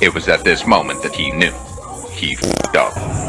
It was at this moment that he knew. He f***ed up.